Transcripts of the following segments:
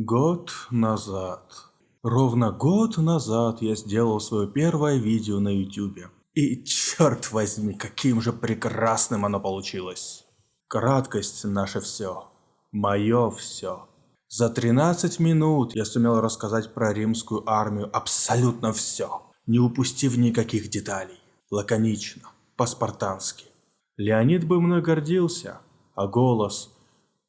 Год назад. Ровно год назад я сделал свое первое видео на ютубе. И черт возьми, каким же прекрасным оно получилось. Краткость наше все. Мое все. За 13 минут я сумел рассказать про римскую армию абсолютно все, не упустив никаких деталей. Лаконично, по-спартански. Леонид бы мной гордился, а голос...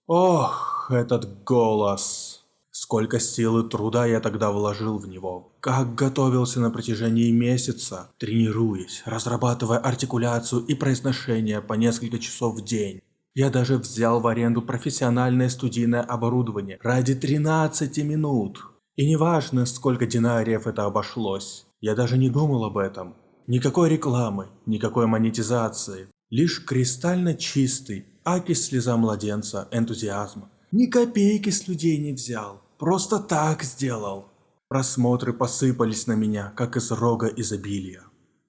Ох, этот голос... Сколько сил и труда я тогда вложил в него. Как готовился на протяжении месяца, тренируясь, разрабатывая артикуляцию и произношение по несколько часов в день. Я даже взял в аренду профессиональное студийное оборудование ради 13 минут. И неважно, сколько динариев это обошлось. Я даже не думал об этом. Никакой рекламы, никакой монетизации. Лишь кристально чистый, аки слеза младенца, энтузиазм. Ни копейки с людей не взял. Просто так сделал. Просмотры посыпались на меня, как из рога изобилия.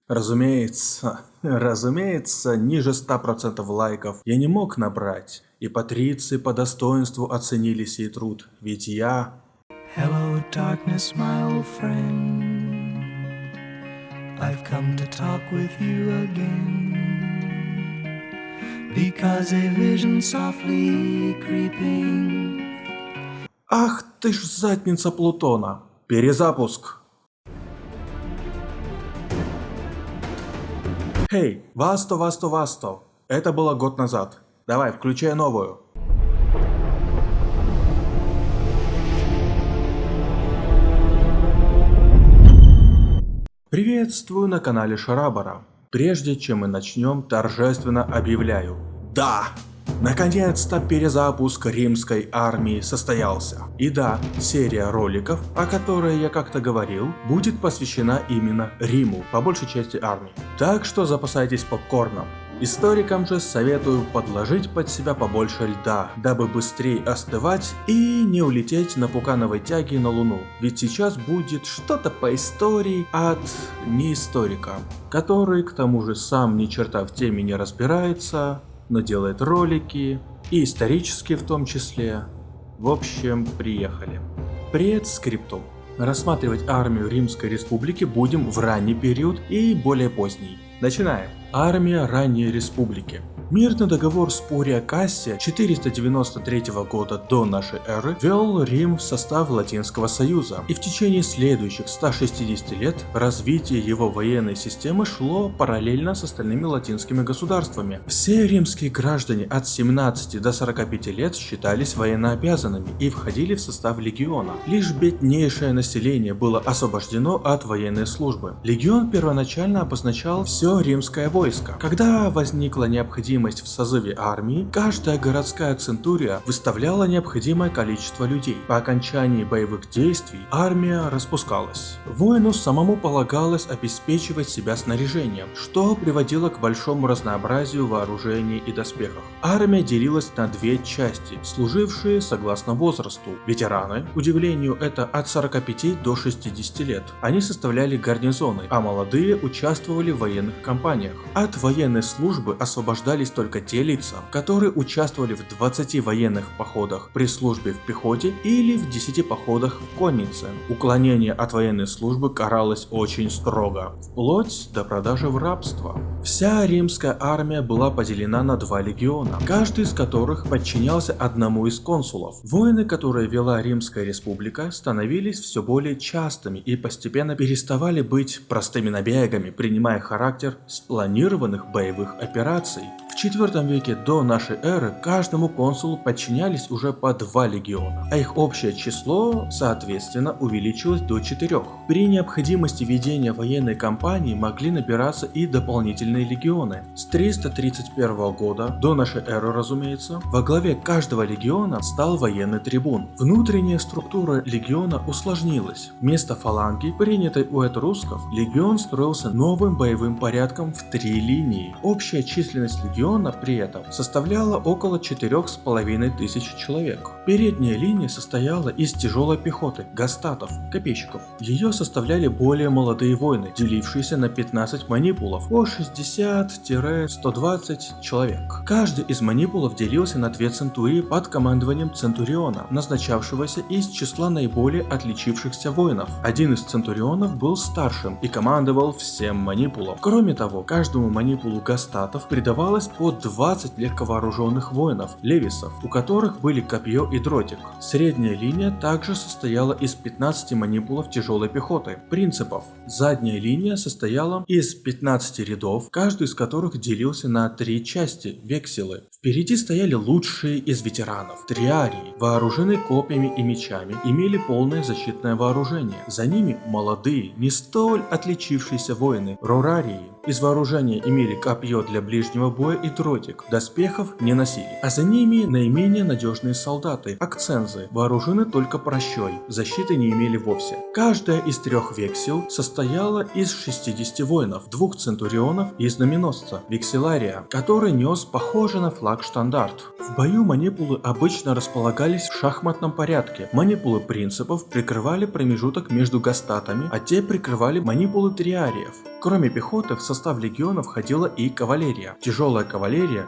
Разумеется, разумеется, ниже 100% лайков я не мог набрать, и патриции по достоинству оценили сей труд, ведь я... Hello, darkness, my old friend. I've come to talk with you again. Because a vision softly creeping Ах ты ж задница Плутона. Перезапуск. Хей, Васто, Васто, Васто. Это было год назад. Давай, включай новую. Приветствую на канале Шарабара. Прежде чем мы начнем, торжественно объявляю. Да! Наконец-то перезапуск римской армии состоялся. И да, серия роликов, о которой я как-то говорил, будет посвящена именно Риму, по большей части армии. Так что запасайтесь попкорном. Историкам же советую подложить под себя побольше льда, дабы быстрее остывать и не улететь на пукановой тяге на Луну. Ведь сейчас будет что-то по истории от неисторика, который к тому же сам ни черта в теме не разбирается, но делает ролики, и исторические в том числе. В общем, приехали. Привет, скриптум. Рассматривать армию Римской Республики будем в ранний период и более поздний. Начинаем. Армия ранней республики. Мирный договор Спурия Кассия 493 года до нашей эры ввел Рим в состав Латинского Союза, и в течение следующих 160 лет развитие его военной системы шло параллельно с остальными латинскими государствами. Все римские граждане от 17 до 45 лет считались военнообязанными и входили в состав легиона. Лишь беднейшее население было освобождено от военной службы. Легион первоначально обозначал все римское войско. Когда возникла необходимость необходимость в созыве армии, каждая городская центурия выставляла необходимое количество людей. По окончании боевых действий армия распускалась. Воину самому полагалось обеспечивать себя снаряжением, что приводило к большому разнообразию вооружений и доспехов. Армия делилась на две части, служившие согласно возрасту. Ветераны, к удивлению, это от 45 до 60 лет. Они составляли гарнизоны, а молодые участвовали в военных кампаниях. От военной службы освобождались остались только те лица, которые участвовали в 20 военных походах при службе в пехоте или в 10 походах в коннице. Уклонение от военной службы каралось очень строго, вплоть до продажи в рабство. Вся римская армия была поделена на два легиона, каждый из которых подчинялся одному из консулов. Войны, которые вела Римская республика, становились все более частыми и постепенно переставали быть простыми набегами, принимая характер спланированных боевых операций. В IV веке до нашей эры каждому консулу подчинялись уже по два легиона, а их общее число, соответственно, увеличилось до четырех. При необходимости ведения военной кампании могли набираться и дополнительные легионы. С 331 года, до нашей эры разумеется, во главе каждого легиона стал военный трибун. Внутренняя структура легиона усложнилась. Вместо фаланги, принятой у этрусков, легион строился новым боевым порядком в три линии. Общая численность легиона легиона при этом составляла около 4,5 тысяч человек. Передняя линия состояла из тяжелой пехоты, гастатов, копейщиков. Ее составляли более молодые воины, делившиеся на 15 манипулов по 60-120 человек. Каждый из манипулов делился на две центурии под командованием центуриона, назначавшегося из числа наиболее отличившихся воинов. Один из центурионов был старшим и командовал всем манипулом. Кроме того, каждому манипулу гастатов придавалось по 20 легковооруженных воинов, левисов, у которых были копье и дротик. Средняя линия также состояла из 15 манипулов тяжелой пехоты. Принципов. Задняя линия состояла из 15 рядов, каждый из которых делился на три части – векселы. Впереди стояли лучшие из ветеранов. Триарии, вооружены копьями и мечами, имели полное защитное вооружение. За ними молодые, не столь отличившиеся воины, рорарии. Из вооружения имели копье для ближнего боя и дротик, доспехов не носили. А за ними наименее надежные солдаты, акцензы, вооружены только прощой, защиты не имели вовсе. Каждая из трех вексел состояла из 60 воинов, двух центурионов и знаменосца, векселария, который нес похожий на флаг штандарт. В бою манипулы обычно располагались в шахматном порядке. Манипулы принципов прикрывали промежуток между гастатами, а те прикрывали манипулы триариев. Кроме пехоты, в состав легиона входила и кавалерия. Тяжелая кавалерия,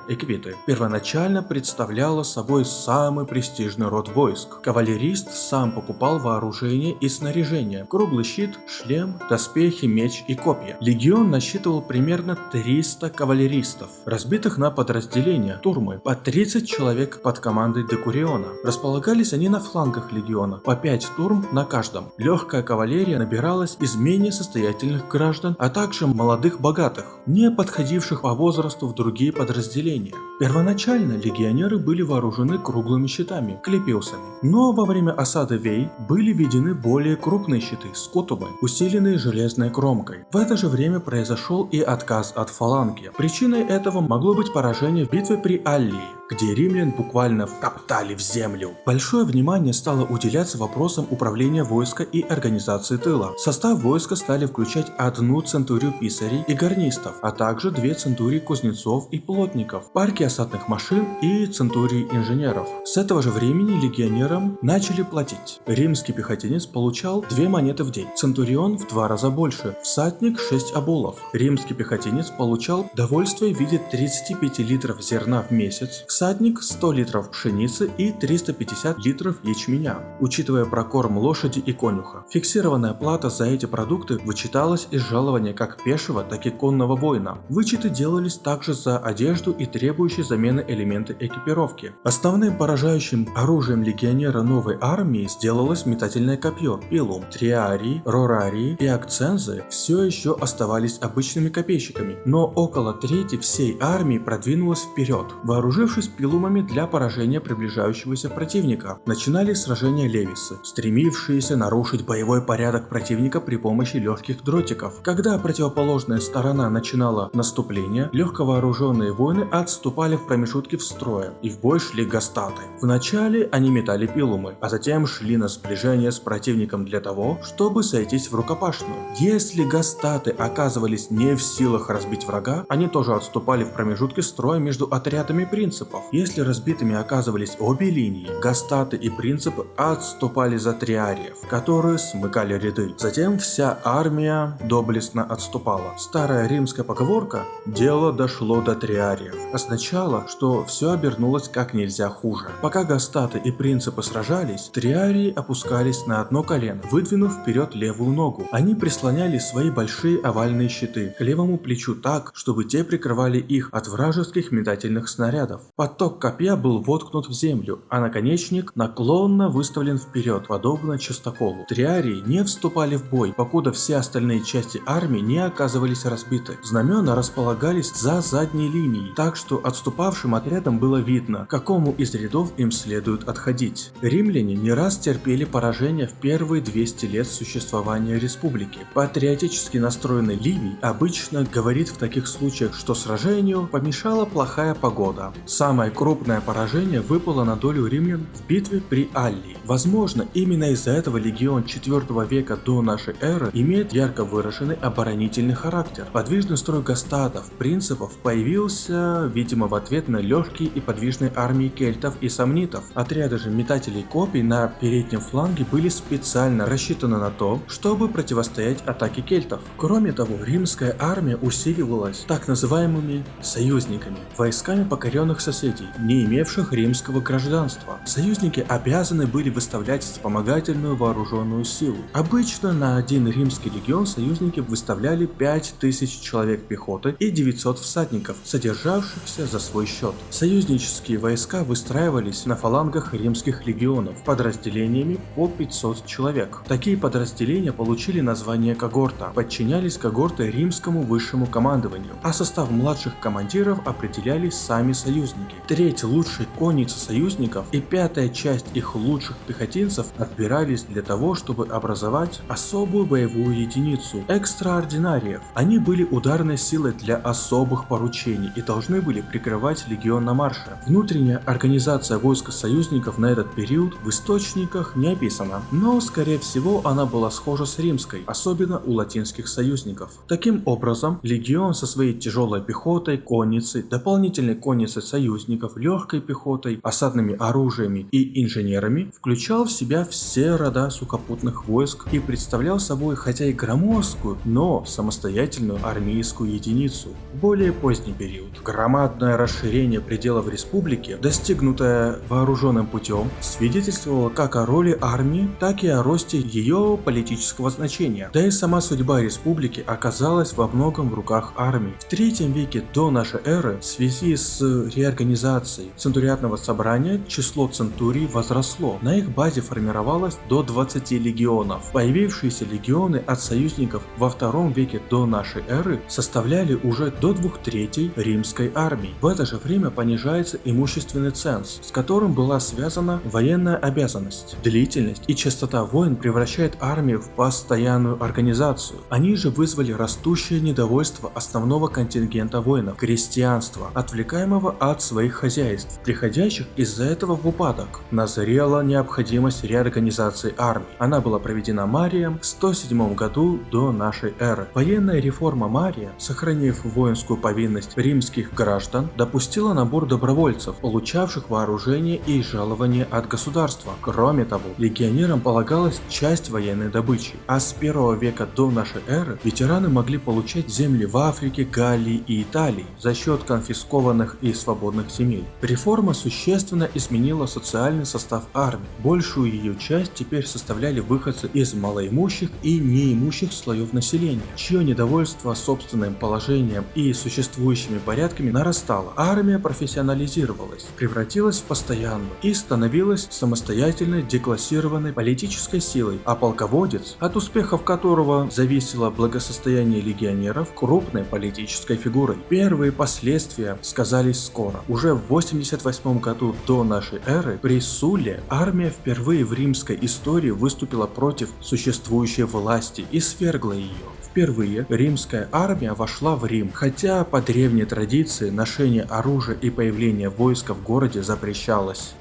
эквиты, первоначально представляла собой самый престижный род войск. Кавалерист сам покупал вооружение и снаряжение, круглый щит, шлем, доспехи, меч и копья. Легион насчитывал примерно 300 кавалеристов, разбитых на подразделения, турмы, по 30 человек под командой Декуриона. Располагались они на флангах легиона, по 5 турм на каждом. Легкая кавалерия набиралась из менее состоятельных граждан, а также молодых богатых, не подходивших по возрасту в другие подразделения. Первоначально легионеры были вооружены круглыми щитами, клепиусами, но во время осады Вей были введены более крупные щиты, скотубы, усиленные железной кромкой. В это же время произошел и отказ от фаланги. Причиной этого могло быть поражение в битве при Аллии, где римлян буквально втоптали в землю. Большое внимание стало уделяться вопросам управления войска и организации тыла. В состав войска стали включать одну центурию писарей и гарнистов, а также две центурии кузнецов и плотников, парки осадных машин и центурии инженеров. С этого же времени легионерам начали платить. Римский пехотинец получал две монеты в день, центурион в два раза больше, всадник 6 оболов. Римский пехотинец получал довольствие в виде 35 литров зерна в месяц, всадник 100 литров пшеницы и 350 литров ячменя, учитывая прокорм лошади и конюха. Фиксированная плата за эти продукты вычиталась из жалования как пешего, так и конного воина. Вычеты делались также за одежду и требующие замены элементы экипировки. Основным поражающим оружием легионера новой армии сделалось метательное копье, пилум. Триарии, рорарии и акцензы все еще оставались обычными копейщиками, но около трети всей армии продвинулась вперед, вооружившись пилумами для поражения приближающегося противника. Начинали сражения Левисы, стремившиеся нарушить боевой порядок противника при помощи легких дротиков. Когда противоположная сторона начинала наступление, легковооруженные воины отступали в промежутки в строя, и в бой шли гастаты. Вначале они метали пилумы, а затем шли на сближение с противником для того, чтобы сойтись в рукопашную. Если гастаты оказывались не в силах разбить врага, они тоже отступали в промежутке строя между отрядами принципов. Если разбитыми оказывались обе линии, гастаты и принципы отступали за триариев, которые смыкали ряды. Затем вся армия доблестно отступала. Старая римская поговорка «дело дошло до триариев» означала, что все обернулось как нельзя хуже. Пока гастаты и принципы сражались, триарии опускались на одно колено, выдвинув вперед левую ногу. Они прислоняли свои большие овальные щиты к левому плечу так, чтобы те прикрывали их от вражеских метательных снарядов. Поток копья был воткнут в землю, а наконечник наклонно выставлен вперед, подобно частоколу. Триарии не вступали в бой, покуда все остальные части армии не оказывались разбиты. Знамена располагались за задней линией, так что отступавшим отрядам было видно, к какому из рядов им следует отходить. Римляне не раз терпели поражение в первые 200 лет существования республики. Патриотически настроенный Ливий обычно говорит в таких случаях, что сражению помешала плохая погода. Самое крупное поражение выпало на долю римлян в битве при Аллии. Возможно, именно из-за этого легион 4 века до нашей эры имеет ярко выраженный оборонительный характер. Подвижный строй гастатов, принципов появился появился, видимо, в ответ на легкие и подвижные армии кельтов и сомнитов. Отряды же метателей копий на переднем фланге были специально рассчитаны на то, чтобы противостоять атаке кельтов. Кроме того, римская армия усиливалась так называемыми союзниками, войсками покоренных соседей, не имевших римского гражданства. Союзники обязаны были выставлять вспомогательную вооруженную силу. Обычно на один римский легион союзники выставляли 5000 человек пехоты и 900 всадников, содержавшихся за свой счет. Союзнические войска выстраивались на фалангах римских легионов подразделениями по 500 человек. Такие подразделения получили название когорта, подчинялись когорты римскому высшему командованию, а состав младших командиров определялись сами союзники. Треть лучшей конницы союзников и пятая часть их лучших пехотинцев отбирались для того, чтобы образовать особую боевую единицу – экстраординариев. Они были ударной силой для особых поручений и должны были прикрывать легион на марше. Внутренняя организация войск союзников на этот период в источниках не описана, но скорее всего она была схожа с римской, особенно у латинских союзников. Таким образом, легион со своей тяжелой пехотой, конницей, дополнительной конницей союзников, легкой пехотой, осадными оружиями и инженерами включал в себя все рода сухопутных войск и представлял собой хотя и громоздкую, но самостоятельную армейскую единицу. В более поздний период громадное расширение пределов республики, достигнутое вооруженным путем, свидетельствовало как о роли армии, так и о росте ее политического значения. Да и сама судьба республики оказалась во многом в руках армии. В третьем веке до нашей эры в связи с реорганизацией центуриатного собрания число центурий возросло. На их базе формировалось до 20 легионов. Появившиеся легионы от союзников во втором веке до нашей эры составляли уже до двух третей римской армии. В это же время понижается имущественный ценз, с которым была связана военная обязанность. Длительность и частота войн превращает армию в постоянную организацию. Они же вызвали растущее недовольство основного контингента воинов – крестьянства, отвлекаемого от своих хозяйств, приходящих из-за этого в упадок. Назрела необходимость реорганизации армии. Она была проведена Марием в 107 году до нашей эры. Военная реформа Мария, сохранив воинскую повинность римских граждан, допустила набор добровольцев, получавших вооружение и жалование от государства. Кроме того, легионерам полагалась часть военной добычи, а с 1 века до нашей эры ветераны могли получать земли в Африке, Галлии и Италии за счет конфискованных и свободных земель. Реформа существенно изменила социальный состав армии. Большую ее часть теперь составляли выходцы из малоимущих и неимущих слоев населения, чье недовольство собственным положением и существующими порядками нарастало. Армия профессионализировалась, превратилась в постоянную и становилась самостоятельной деклассированной политической силой, а полководец, от успехов которого зависело благосостояние легионеров, крупной политической фигурой. Первые последствия сказались скоро. Уже в 88 году до нашей эры при Суле армия впервые в римской истории выступила против существующей власти и свергла ее. Впервые римская армия вошла в Рим, хотя по древней традиции ношение оружия и появление войска в городе запрещалось.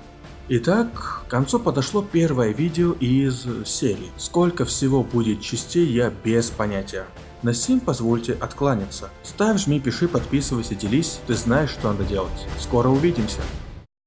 Итак, к концу подошло первое видео из серии. Сколько всего будет частей, я без понятия. На сим позвольте откланяться. Ставь, жми, пиши, подписывайся, делись, ты знаешь, что надо делать. Скоро увидимся.